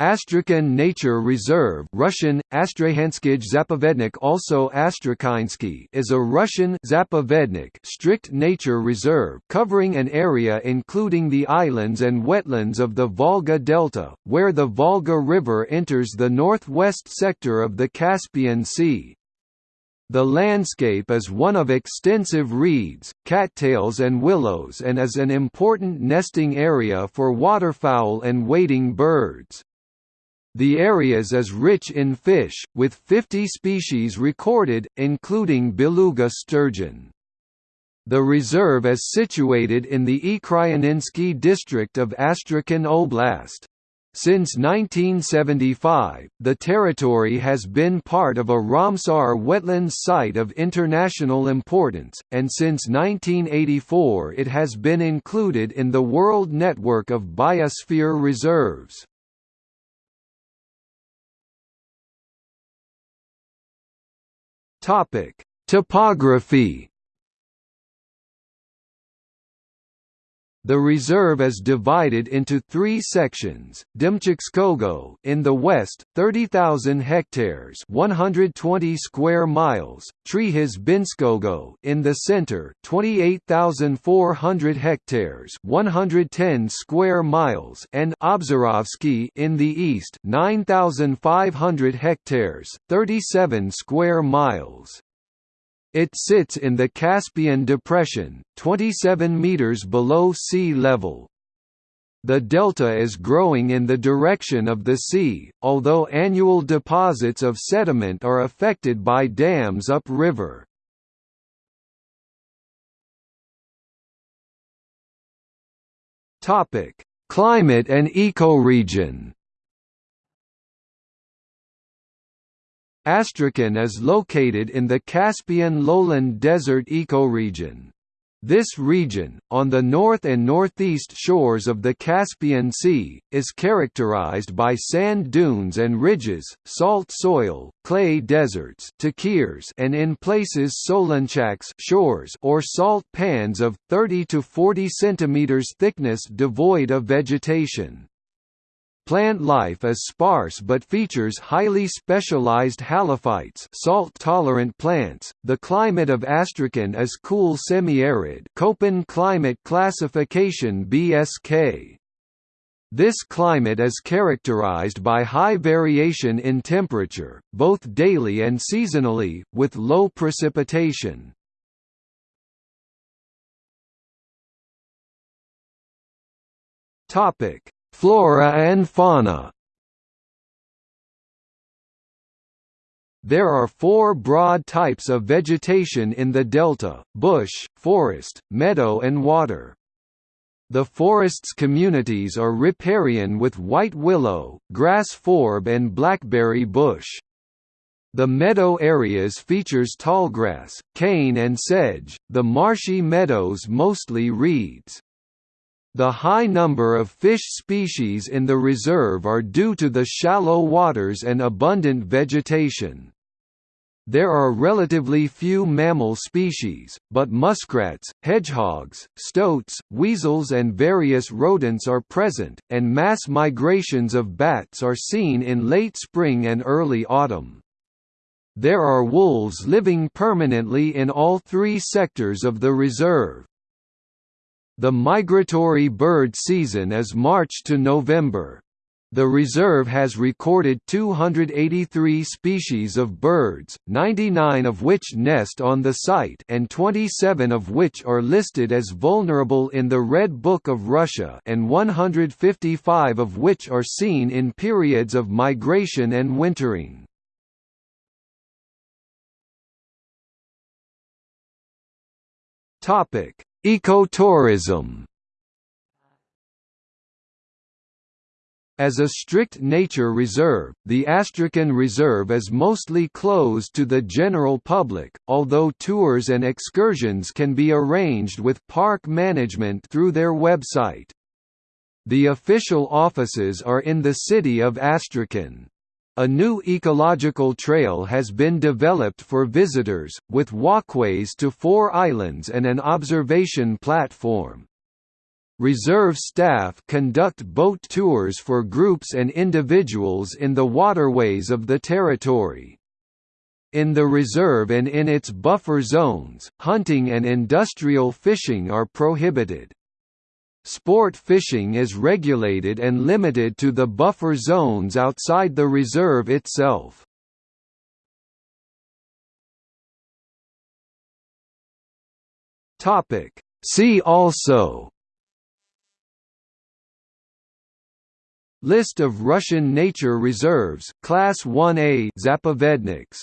Astrakhan Nature Reserve Russian, Zapovednik also Astrakhansky is a Russian Zapovednik strict nature reserve covering an area including the islands and wetlands of the Volga Delta, where the Volga River enters the northwest sector of the Caspian Sea. The landscape is one of extensive reeds, cattails and willows and is an important nesting area for waterfowl and wading birds. The areas is as rich in fish, with 50 species recorded, including beluga sturgeon. The reserve is situated in the Ikryaninsky district of Astrakhan Oblast. Since 1975, the territory has been part of a Ramsar wetlands site of international importance, and since 1984 it has been included in the World Network of Biosphere Reserves. Topic: Topography The reserve is divided into three sections: Dymchikskogo in the west, 30,000 hectares (120 square miles); Trihizbinskogo in the center, 28,400 hectares (110 square miles), and Obzarovsky in the east, 9,500 hectares (37 square miles). It sits in the Caspian Depression, 27 meters below sea level. The delta is growing in the direction of the sea, although annual deposits of sediment are affected by dams upriver. Climate and ecoregion Astrakhan is located in the Caspian lowland desert ecoregion. This region, on the north and northeast shores of the Caspian Sea, is characterized by sand dunes and ridges, salt soil, clay deserts and in places solonchaks shores or salt pans of 30 to 40 cm thickness devoid of vegetation. Plant life is sparse but features highly specialized halophytes, salt-tolerant plants. The climate of Astrakhan is cool semi-arid, Köppen climate classification BSK. This climate is characterized by high variation in temperature, both daily and seasonally, with low precipitation. Topic: Flora and fauna There are four broad types of vegetation in the delta, bush, forest, meadow and water. The forest's communities are riparian with white willow, grass forb and blackberry bush. The meadow areas features tallgrass, cane and sedge, the marshy meadows mostly reeds. The high number of fish species in the reserve are due to the shallow waters and abundant vegetation. There are relatively few mammal species, but muskrats, hedgehogs, stoats, weasels and various rodents are present, and mass migrations of bats are seen in late spring and early autumn. There are wolves living permanently in all three sectors of the reserve. The migratory bird season is March to November. The reserve has recorded 283 species of birds, 99 of which nest on the site and 27 of which are listed as vulnerable in the Red Book of Russia and 155 of which are seen in periods of migration and wintering. Topic: Ecotourism As a strict nature reserve, the Astrakhan Reserve is mostly closed to the general public, although tours and excursions can be arranged with park management through their website. The official offices are in the city of Astrakhan. A new ecological trail has been developed for visitors, with walkways to four islands and an observation platform. Reserve staff conduct boat tours for groups and individuals in the waterways of the territory. In the reserve and in its buffer zones, hunting and industrial fishing are prohibited. Sport fishing is regulated and limited to the buffer zones outside the reserve itself. See also List of Russian nature reserves, Class 1A Zapovedniks